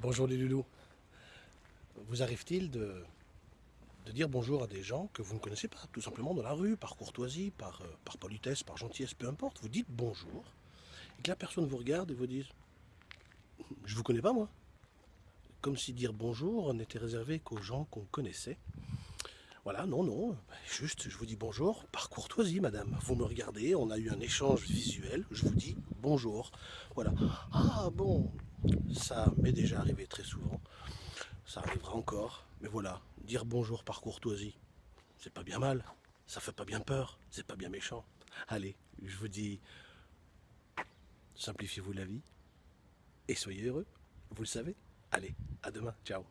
Bonjour les loulous. Vous arrive-t-il de, dire bonjour à des gens que vous ne connaissez pas, tout simplement dans la rue, par courtoisie, par, euh, politesse, par gentillesse, peu importe, vous dites bonjour, et que la personne vous regarde et vous dise « Je vous connais pas moi ». Comme si dire bonjour n'était réservé qu'aux gens qu'on connaissait. Voilà, non, non, juste je vous dis bonjour par courtoisie, madame. Vous me regardez, on a eu un échange visuel, je vous dis bonjour. Voilà. Ah bon, ça m'est déjà arrivé très souvent. Ça arrivera encore. Mais voilà, dire bonjour par courtoisie, c'est pas bien mal. Ça fait pas bien peur, c'est pas bien méchant. Allez, je vous dis, simplifiez-vous la vie et soyez heureux. Vous le savez. Allez, à demain. Ciao.